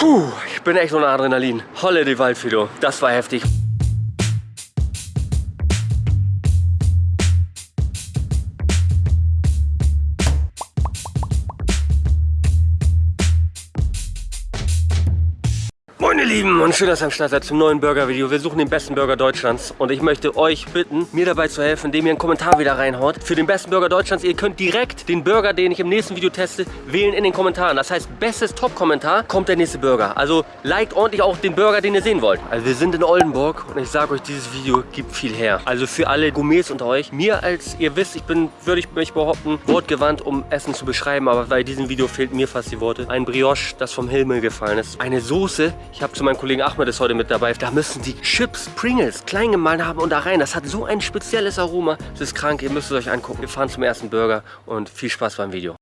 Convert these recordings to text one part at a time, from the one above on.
Puh, ich bin echt ein Adrenalin. Holle die Waldfido. Das war heftig. Lieben und schön, dass ihr am Start seid zum neuen Burger-Video. Wir suchen den besten Burger Deutschlands und ich möchte euch bitten, mir dabei zu helfen, indem ihr einen Kommentar wieder reinhaut. Für den besten Burger Deutschlands, ihr könnt direkt den Burger, den ich im nächsten Video teste, wählen in den Kommentaren. Das heißt, bestes Top-Kommentar kommt der nächste Burger. Also liked ordentlich auch den Burger, den ihr sehen wollt. Also wir sind in Oldenburg und ich sage euch, dieses Video gibt viel her. Also für alle Gourmets unter euch, mir als ihr wisst, ich bin, würde ich mich behaupten, wortgewandt, um Essen zu beschreiben, aber bei diesem Video fehlt mir fast die Worte. Ein Brioche, das vom Himmel gefallen ist. Eine Soße, ich habe zu meinem Kollegen Ahmed ist heute mit dabei. Da müssen die Chips Pringles klein gemahlen haben und da rein. Das hat so ein spezielles Aroma. Das ist krank, ihr müsst es euch angucken. Wir fahren zum ersten Burger und viel Spaß beim Video.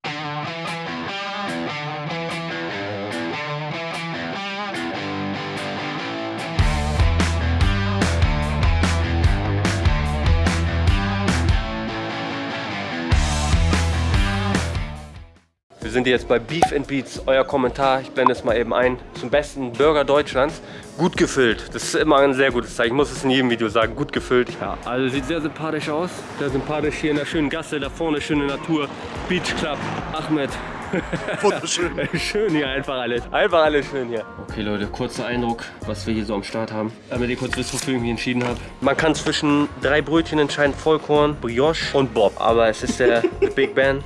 Wir sind jetzt bei Beef and Beats. Euer Kommentar, ich blende es mal eben ein, zum besten Burger Deutschlands. Gut gefüllt. Das ist immer ein sehr gutes Zeichen. Ich muss es in jedem Video sagen. Gut gefüllt. Ja, also sieht sehr sympathisch aus. Sehr sympathisch hier in der schönen Gasse. Da vorne schöne Natur. Beach Club. Ahmed. Wunderschön. schön hier einfach alles. Einfach alles schön hier. Okay Leute, kurzer Eindruck, was wir hier so am Start haben. Damit ihr kurz wisst, wofür ich mich entschieden habe. Man kann zwischen drei Brötchen entscheiden. Vollkorn, Brioche und Bob. Aber es ist der Big Ben.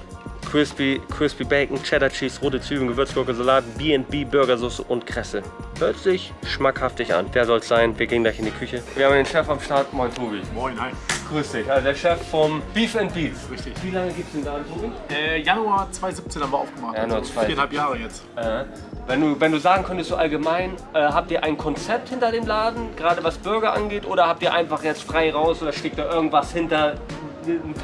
Crispy, Crispy Bacon, Cheddar Cheese, rote Zwiebeln, Gewürzgurke, Salat, B&B, Burgersauce und Kresse. Hört sich schmackhaftig an. Wer soll es sein? Wir gehen gleich in die Küche. Wir haben den Chef am Start. Moin, Tobi. Moin, hi. Grüß dich. Also der Chef vom Beef and Beats. Richtig. Wie lange gibt es den Laden, Tobi? Äh, Januar 2017 haben wir aufgemacht. Januar also 2017. viereinhalb Jahre jetzt. Äh, wenn, du, wenn du sagen könntest so allgemein, äh, habt ihr ein Konzept hinter dem Laden, gerade was Burger angeht, oder habt ihr einfach jetzt frei raus oder steckt da irgendwas hinter einen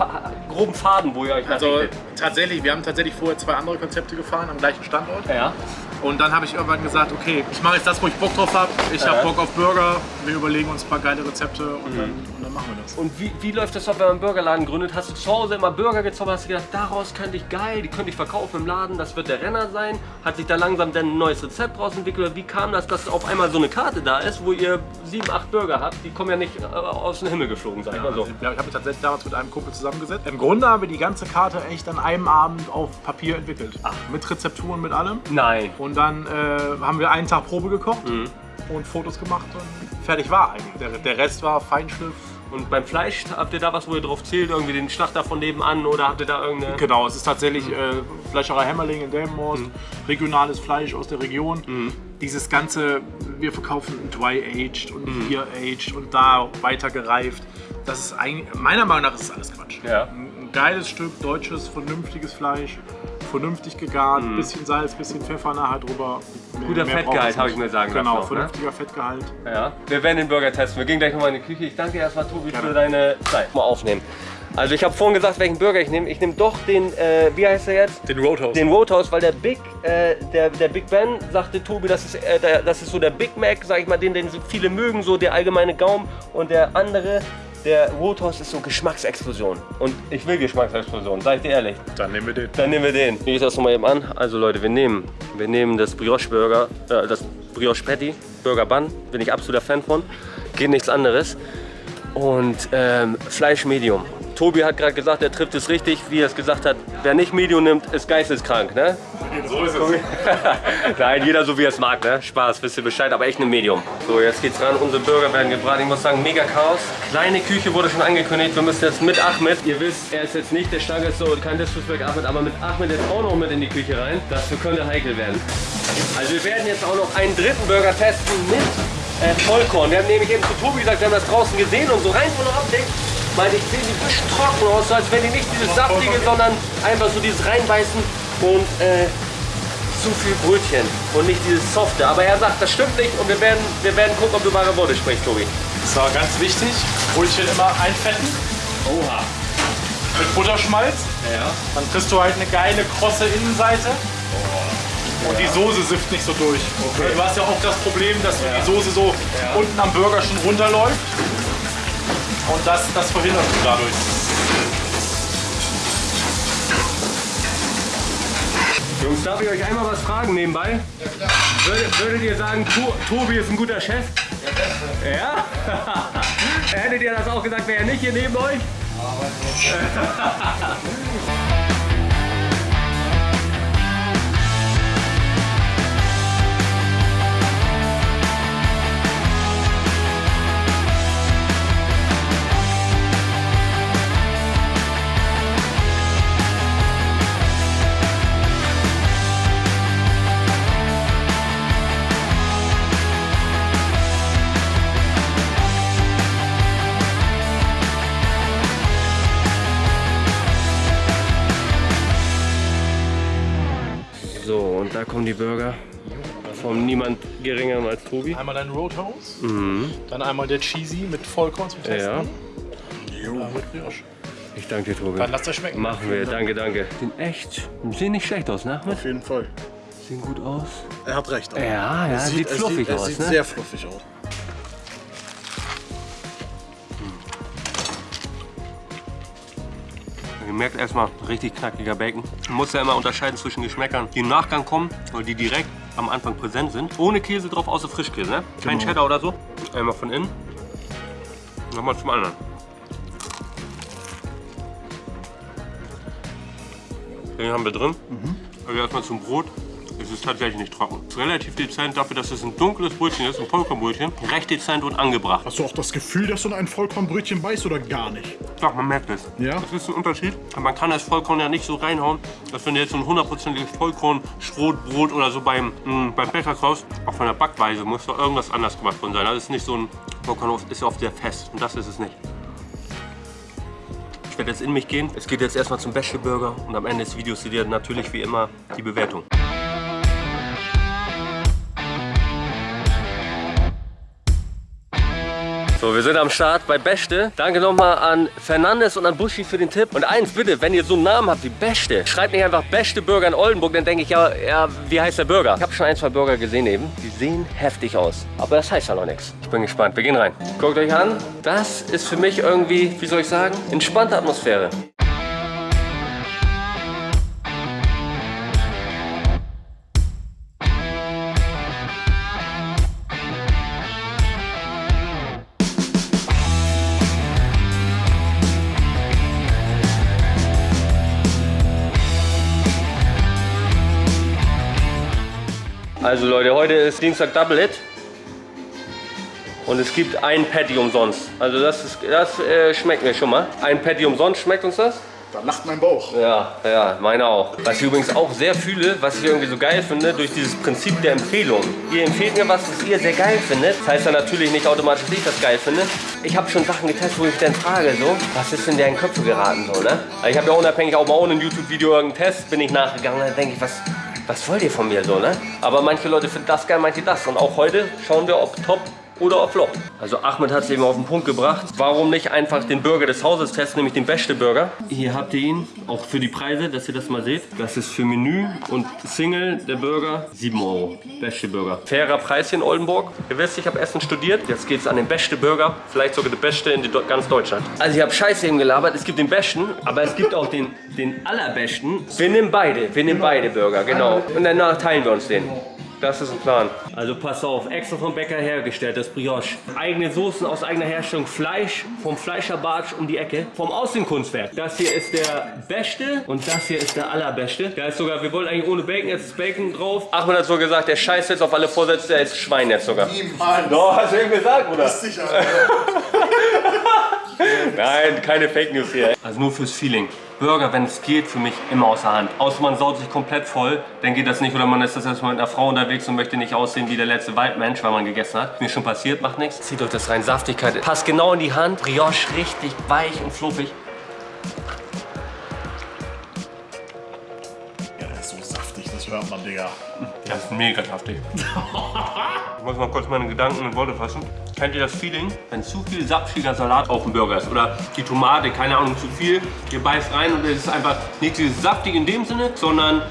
groben Faden, wo ihr euch Also tatsächlich, wir haben tatsächlich vorher zwei andere Konzepte gefahren am gleichen Standort. Ja. Und dann habe ich irgendwann gesagt, okay, ich mache jetzt das, wo ich Bock drauf habe. Ich Ja. habe Bock auf Burger. Wir überlegen uns ein paar geile Rezepte und, Mhm. dann machen wir das. Und wie, wie läuft das ab, wenn man einen Burgerladen gründet? Hast du zu Hause immer Burger gezaubert, hast du gedacht, daraus könnte ich geil, die könnte ich verkaufen im Laden, das wird der Renner sein? Hat sich da langsam dann ein neues Rezept draus entwickelt? Wie kam das, dass auf einmal so eine Karte da ist, wo ihr sieben, acht Burger habt? Die kommen ja nicht äh, aus dem Himmel geflogen, sag ich mal so. Also, ja, ich habe mich tatsächlich damals mit einem Kumpel zusammengesetzt. Im Grunde haben wir die ganze Karte echt an einem Abend auf Papier entwickelt. Mit Rezepturen, mit allem. Nein. Und dann äh, haben wir einen Tag Probe gekocht Mhm. und Fotos gemacht und fertig war eigentlich. Der, der Rest war Feinschliff. Und beim Fleisch, habt ihr da was, wo ihr drauf zählt? Irgendwie den Schlachter von nebenan oder habt ihr da irgendeine... Genau, es ist tatsächlich äh, Fleischerei Hämmerling in Delmenhorst, Mhm. regionales Fleisch aus der Region. Dieses ganze, wir verkaufen Dry-Aged und Mhm. Beer-Aged und da weiter gereift. Das ist eigentlich, meiner Meinung nach ist alles Quatsch. Ja. Ein, ein geiles Stück, deutsches, vernünftiges Fleisch, vernünftig gegart, bisschen Salz, bisschen Pfeffer nachher drüber. Guter mehr Fettgehalt, habe ich mir sagen Genau, lassen auch, ne? vernünftiger Fettgehalt. Ja. Wir werden den Burger testen. Wir gehen gleich nochmal in die Küche. Ich danke erstmal, Tobi, Gerne. für deine Zeit. Mal aufnehmen. Also ich habe vorhin gesagt, welchen Burger ich nehme. Ich nehme doch den, äh, wie heißt der jetzt? Den Roadhouse. Den Roadhouse, weil der Big, äh, der, der Big Ben, sagte Tobi, das ist, äh, der, das ist so der Big Mac, sag ich mal, den, den viele mögen, so der allgemeine Gaumen. Und der andere, der Roadhouse ist so Geschmacksexplosion. Und ich will Geschmacksexplosion, sag ich dir ehrlich. Dann nehmen wir den. Dann nehmen wir den. Ich gehe das nochmal eben an. Also Leute, wir nehmen, wir nehmen das Brioche Burger, äh, das Brioche Patty, Burger Bun. Bin ich absoluter Fan von. Geht nichts anderes. Und ähm, Fleisch Medium. Tobi hat gerade gesagt, er trifft es richtig, wie er es gesagt hat. Wer nicht Medium nimmt, ist geisteskrank, ne? So ist es. Nein, jeder so wie er es mag, ne? Spaß, wisst ihr Bescheid, aber echt eine Medium. So, jetzt geht's ran. Unsere Burger werden gebraten. Ich muss sagen, mega Chaos. Kleine Küche wurde schon angekündigt. Wir müssen jetzt mit Ahmed. Ihr wisst, er ist jetzt nicht der Starkeste und kein Disrespect Ahmed, aber mit Ahmed jetzt auch noch mit in die Küche rein. Das könnte heikel werden. Also wir werden jetzt auch noch einen dritten Burger testen mit äh, Vollkorn. Wir haben nämlich eben zu Tobi gesagt, wir haben das draußen gesehen und so rein von der Optik meinte ich, sehen die ein bisschen trocken aus, so als wenn die nicht dieses saftige, sondern einfach so dieses reinbeißen und äh, zu viel Brötchen und nicht dieses softe. Aber er sagt, das stimmt nicht und wir werden, wir werden gucken, ob du wahre Worte sprichst, Tobi. So, ganz wichtig, Brötchen immer einfetten Oha. mit Butterschmalz. Ja. Dann kriegst du halt eine geile, krosse Innenseite. Und die Soße sifft nicht so durch. Okay. Du hast ja auch das Problem, dass Ja. die Soße so Ja. unten am Burger schon runterläuft. Und das, das verhindert du dadurch. Jungs, darf ich euch einmal was fragen nebenbei? Ja, klar. Würdet, würdet ihr sagen, to Tobi ist ein guter Chef? Ja, Ja? Hättet ihr das auch gesagt, wäre er nicht hier neben euch? Ja, kommen die Burger von niemand geringeren als Tobi. Einmal dein Roadhouse, mhm. dann einmal der Cheesy mit Vollkorn zum Testen. Ja. Und mit Brioche. Ich danke dir, Tobi. Dann lass das schmecken. Machen wir, danke, danke. Sehen echt, sehen nicht schlecht aus, ne? Auf jeden Fall. Sehen gut aus. Er hat recht. Auch. Ja, ja, sieht, sieht fluffig sieht, aus. Sieht ne? sehr fluffig aus. Ihr merkt erstmal richtig knackiger Bacon. Man muss ja immer unterscheiden zwischen Geschmäckern, die im Nachgang kommen oder die direkt am Anfang präsent sind. Ohne Käse drauf, außer Frischkäse. Ne? Kein genau. Cheddar oder so. Einmal von innen. Nochmal zum anderen. Den haben wir drin. Mhm. Also erstmal zum Brot. Es ist tatsächlich nicht trocken. Es ist relativ dezent dafür, dass es ein dunkles Brötchen ist, ein Vollkornbrötchen. Recht dezent und angebracht. Hast du auch das Gefühl, dass du in ein Vollkornbrötchen beißt oder gar nicht? Doch, man merkt es. Ja? Das ist ein Unterschied. Aber man kann das Vollkorn ja nicht so reinhauen, dass wenn du jetzt so ein hundertprozentiges Vollkorn-Schrotbrot oder so beim, mh, mm, beim Bäcker kaufst, auch von der Backweise muss doch irgendwas anders gemacht worden sein. Das ist nicht so ein Vollkorn, ist oft sehr fest. Und das ist es nicht. Ich werde jetzt in mich gehen. Es geht jetzt erstmal zum Bäsche-Burger und am Ende des Videos seht ihr natürlich wie immer die Bewertung. So, wir sind am Start bei Beste. Danke nochmal an Fernandes und an Buschi für den Tipp. Und eins bitte, wenn ihr so einen Namen habt wie Beste, schreibt nicht einfach Beste Burger in Oldenburg, dann denke ich ja, ja, wie heißt der Burger? Ich habe schon ein, zwei Burger gesehen eben. Die sehen heftig aus. Aber das heißt ja noch nichts. Ich bin gespannt. Wir gehen rein. Guckt euch an. Das ist für mich irgendwie, wie soll ich sagen, entspannte Atmosphäre. Also Leute, heute ist Dienstag Double Hit. Und es gibt ein Patty umsonst. Also das, ist, das äh, schmeckt mir schon mal. Ein Patty umsonst, schmeckt uns das? Da lacht mein Bauch. Ja, ja, meine auch. Was ich übrigens auch sehr fühle, was ich irgendwie so geil finde, durch dieses Prinzip der Empfehlung. Ihr empfehlt mir was, was ihr sehr geil findet. Das heißt dann natürlich nicht automatisch, dass ich das geil finde. Ich habe schon Sachen getestet, wo ich dann frage, so, was ist in deren Köpfe geraten, so, ne? Also ich habe ja unabhängig auch mal ohne ein YouTube-Video irgendeinen Test, bin ich nachgegangen, dann denke ich, was, was wollt ihr von mir so, ne? Aber manche Leute finden das geil, manche das. Und auch heute schauen wir, ob top oder auf Flop. Also Ahmed hat es eben auf den Punkt gebracht. Warum nicht einfach den Burger des Hauses testen, nämlich den beste Burger. Hier habt ihr ihn, auch für die Preise, dass ihr das mal seht. Das ist für Menü und Single der Burger 7 Euro. Beste Burger. Fairer Preis hier in Oldenburg. Ihr wisst, ich habe Essen studiert. Jetzt geht es an den beste Burger. Vielleicht sogar der beste in ganz Deutschland. Also ich habe Scheiße eben gelabert. Es gibt den besten, aber es gibt auch den, den allerbesten. Wir nehmen beide. Wir nehmen beide Burger, genau. Und danach teilen wir uns den. Das ist ein Plan. Also pass auf, extra vom Bäcker hergestellt, das Brioche. Eigene Soßen aus eigener Herstellung, Fleisch vom Fleischerbartsch um die Ecke, vom Außenkunstwerk. Das hier ist der beste und das hier ist der allerbeste. Da ist sogar, wir wollen eigentlich ohne Bacon, jetzt ist Bacon drauf. Achmed hat so gesagt, der scheißt jetzt auf alle Vorsätze, der ist Schwein jetzt sogar. Niemals. Doch, hast du eben gesagt, Bruder? Sicher. Nein, keine Fake News hier. Also nur fürs Feeling. Burger, wenn es geht, für mich immer außer Hand. Außer man saut sich komplett voll, dann geht das nicht. Oder man ist das erstmal mit einer Frau unterwegs und möchte nicht aussehen wie der letzte Waldmensch, weil man gegessen hat. Mir schon passiert, macht nichts. Zieht euch das rein. Saftigkeit passt genau in die Hand. Brioche richtig weich und fluffig. Das hört man, Digga. Der ist mega saftig. ich muss mal kurz meine Gedanken in Worte fassen. Kennt ihr das Feeling, wenn zu viel sapfiger Salat auf dem Burger ist? Oder die Tomate, keine Ahnung, zu viel. Ihr beißt rein und es ist einfach nicht dieses saftig in dem Sinne, sondern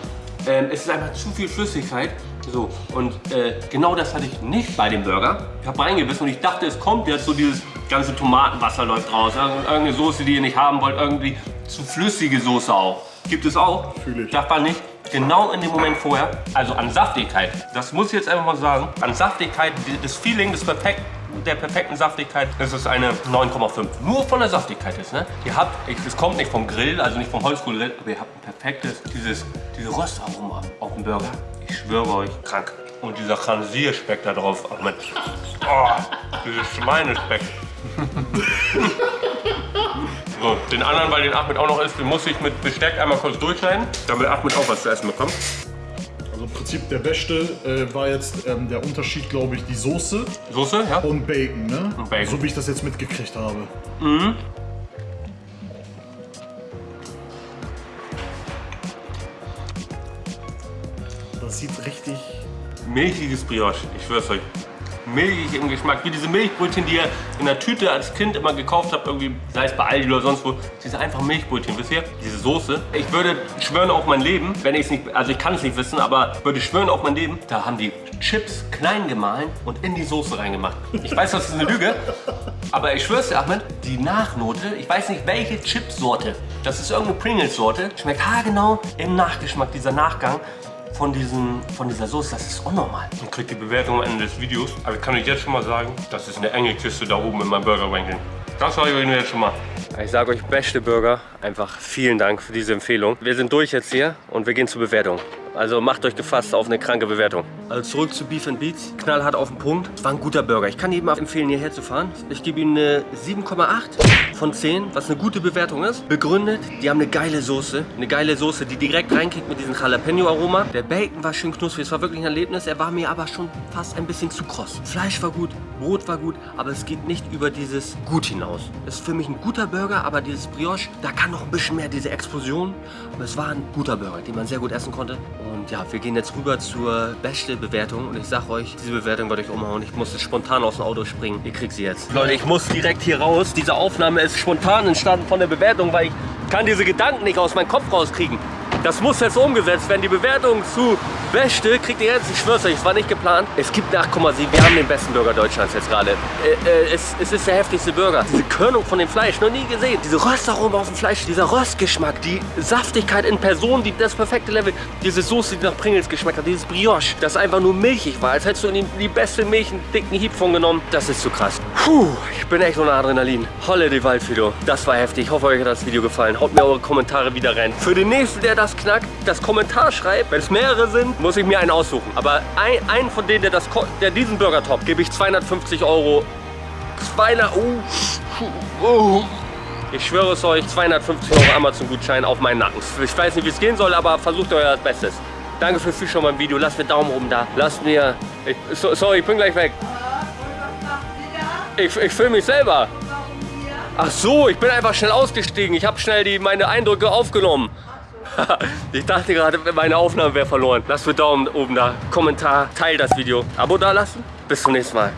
äh, es ist einfach zu viel Flüssigkeit. So, und äh, genau das hatte ich nicht bei dem Burger. Ich habe reingebissen und ich dachte, es kommt jetzt so dieses ganze Tomatenwasser läuft raus. Irgendeine Soße, die ihr nicht haben wollt, irgendwie zu flüssige Soße auch. Gibt es auch. Fühle ich. Darf man nicht. Genau in dem Moment vorher, also an Saftigkeit, das muss ich jetzt einfach mal sagen, an Saftigkeit, das Feeling des perfekt, der perfekten Saftigkeit, das ist eine 9,5. Nur von der Saftigkeit ist, ne? Ihr habt, es kommt nicht vom Grill, also nicht vom Holzkohlegrill, aber ihr habt ein perfektes, dieses, diese Röstaroma auf dem Burger. Ich schwöre euch, krank. Und dieser Khansir-Speck da drauf, ach Mensch. Oh, dieses Schweinespeck. So, den anderen, weil den Ahmed auch noch isst, den muss ich mit Besteck einmal kurz durchschneiden, damit Ahmed auch was zu essen bekommt. Also im Prinzip der beste äh, war jetzt ähm, der Unterschied, glaube ich, die Soße Soße, ja? und Bacon, ne? Und Bacon. So wie ich das jetzt mitgekriegt habe. Das sieht richtig. Milchiges Brioche, ich schwör's euch. Milchig im Geschmack, wie diese Milchbrötchen, die ihr in der Tüte als Kind immer gekauft habt, irgendwie, sei es bei Aldi oder sonst wo. Diese einfachen Milchbrötchen, wisst ihr? Diese Soße. Ich würde schwören auf mein Leben, wenn ich es nicht, also ich kann es nicht wissen, aber würde schwören auf mein Leben, da haben die Chips klein gemahlen und in die Soße reingemacht. Ich weiß, das ist eine Lüge, aber ich schwör's dir, Ahmed, die Nachnote, ich weiß nicht welche Chipsorte, das ist irgendeine Pringles-Sorte, schmeckt haargenau im Nachgeschmack, dieser Nachgang von, diesen, von dieser Soße, das ist unnormal. Und kriegt die Bewertung am Ende des Videos. Aber ich kann euch jetzt schon mal sagen, das ist eine enge Kiste da oben in meinem Burger Ranking. Das sage ich euch jetzt schon mal. Ich sage euch, beste Burger, einfach vielen Dank für diese Empfehlung. Wir sind durch jetzt hier und wir gehen zur Bewertung. Also macht euch gefasst auf eine kranke Bewertung. Also zurück zu Beef and Beats. Knallhart auf den Punkt. Es war ein guter Burger. Ich kann jedem empfehlen, hierher zu fahren. Ich gebe ihm eine 7,8 von 10, was eine gute Bewertung ist. Begründet, die haben eine geile Soße. Eine geile Soße, die direkt reinkickt mit diesem Jalapeno-Aroma. Der Bacon war schön knusprig. Es war wirklich ein Erlebnis. Er war mir aber schon fast ein bisschen zu kross. Fleisch war gut, Brot war gut, aber es geht nicht über dieses Gut hinaus. Es ist für mich ein guter Burger, aber dieses Brioche, da kann noch ein bisschen mehr diese Explosion. Aber es war ein guter Burger, den man sehr gut essen konnte. Und ja, wir gehen jetzt rüber zur beste Bewertung. Und ich sag euch, diese Bewertung wird euch umhauen. Ich musste spontan aus dem Auto springen. Ihr kriegt sie jetzt. Leute, ich muss direkt hier raus. Diese Aufnahme ist spontan entstanden von der Bewertung, weil ich kann diese Gedanken nicht aus meinem Kopf rauskriegen. Das muss jetzt umgesetzt werden. Die Bewertung zu Beste kriegt ihr jetzt, ich schwör's euch, es war nicht geplant. Es gibt nach, guck mal, Sie, wir haben den besten Burger Deutschlands jetzt gerade. Äh, äh, es, es ist der heftigste Burger. Diese Körnung von dem Fleisch, noch nie gesehen. Diese Röstaroma auf dem Fleisch, dieser Röstgeschmack, die Saftigkeit in Person, die, das perfekte Level. Diese Soße, die nach Pringles geschmeckt hat, dieses Brioche, das einfach nur milchig war. Als hättest du in die, die beste Milch einen dicken Hieb von genommen. Das ist zu krass. Puh, ich bin echt ohne Adrenalin. Holle die Waldfido. Das war heftig. Ich hoffe, euch hat das Video gefallen. Haut mir eure Kommentare wieder rein. Für den nächsten, der das knackt, das Kommentar schreibt, wenn es mehrere sind, muss ich mir einen aussuchen. Aber ein, einen von denen, der, das, der diesen Burger top, gebe ich 250 Euro. 200, oh, oh. Ich schwöre es euch, 250 Euro Amazon-Gutschein auf meinen Nacken. Ich weiß nicht, wie es gehen soll, aber versucht euer Bestes. Danke fürs Zuschauen beim Video. Lasst mir Daumen oben da. Lasst mir... Ich, so, sorry, ich bin gleich weg. Ich, ich filme mich selber. Ach so, ich bin einfach schnell ausgestiegen. Ich habe schnell die, meine Eindrücke aufgenommen. ich dachte gerade, meine Aufnahme wäre verloren. Lasst mir Daumen oben da, Kommentar, teilt das Video. Abo da lassen. Bis zum nächsten Mal.